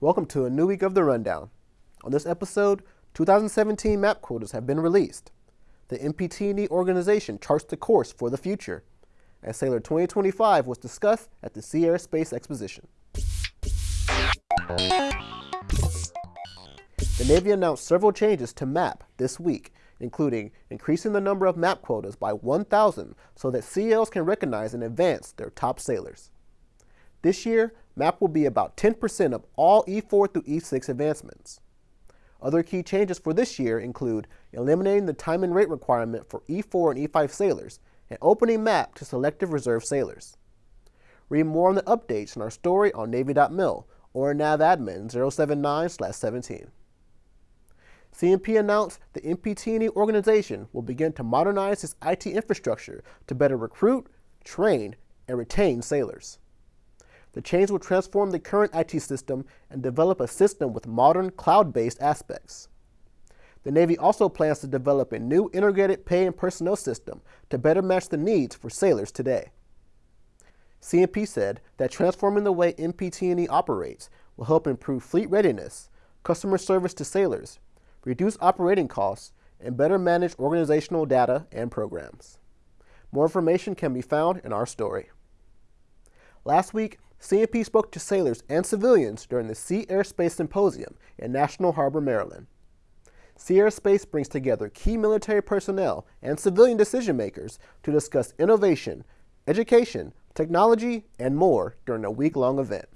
Welcome to a new week of the Rundown. On this episode, 2017 map quotas have been released. The MPT&E organization charts the course for the future, and Sailor 2025 was discussed at the Sea Air Space Exposition. The Navy announced several changes to MAP this week, including increasing the number of MAP quotas by 1,000 so that COs can recognize in advance their top sailors. This year, MAP will be about 10% of all E4 through E6 advancements. Other key changes for this year include eliminating the time and rate requirement for E4 and E5 sailors and opening MAP to selective reserve sailors. Read more on the updates in our story on Navy.mil or NAVADMIN 079-17. CNP announced the MPT&E organization will begin to modernize its IT infrastructure to better recruit, train, and retain sailors. The change will transform the current IT system and develop a system with modern cloud-based aspects. The Navy also plans to develop a new integrated pay and personnel system to better match the needs for sailors today. CNP said that transforming the way MPT&E operates will help improve fleet readiness, customer service to sailors, reduce operating costs, and better manage organizational data and programs. More information can be found in our story. Last week, CNP spoke to sailors and civilians during the Sea Air Space Symposium in National Harbor, Maryland. Sea Air Space brings together key military personnel and civilian decision makers to discuss innovation, education, technology, and more during a week-long event.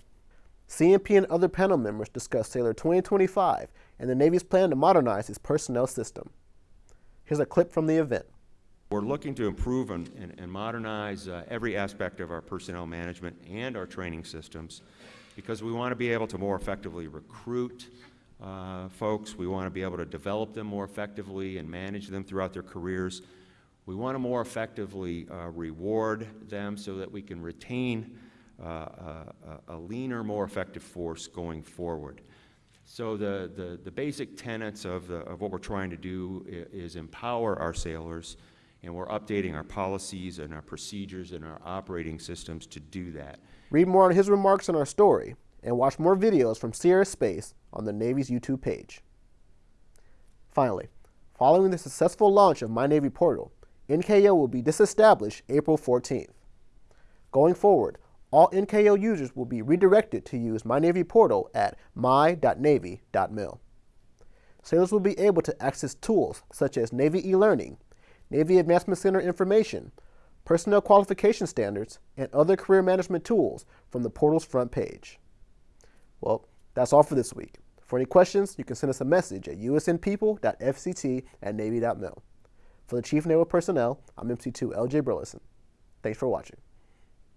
CNP and other panel members discussed Sailor 2025 and the Navy's plan to modernize its personnel system. Here's a clip from the event. We're looking to improve and, and, and modernize uh, every aspect of our personnel management and our training systems because we want to be able to more effectively recruit uh, folks. We want to be able to develop them more effectively and manage them throughout their careers. We want to more effectively uh, reward them so that we can retain uh, a, a leaner, more effective force going forward. So the, the, the basic tenets of, the, of what we're trying to do is empower our sailors and we're updating our policies and our procedures and our operating systems to do that. Read more on his remarks in our story and watch more videos from Sea Air Space on the Navy's YouTube page. Finally, following the successful launch of My Navy Portal, NKO will be disestablished April 14th. Going forward, all NKO users will be redirected to use My Navy Portal at my.navy.mil. Sailors will be able to access tools such as Navy e-learning, Navy Advancement Center information, personnel qualification standards, and other career management tools from the portal's front page. Well, that's all for this week. For any questions, you can send us a message at usnpeople.fct at navy.mil. For the Chief Naval Personnel, I'm MC2 LJ Burleson. Thanks for watching.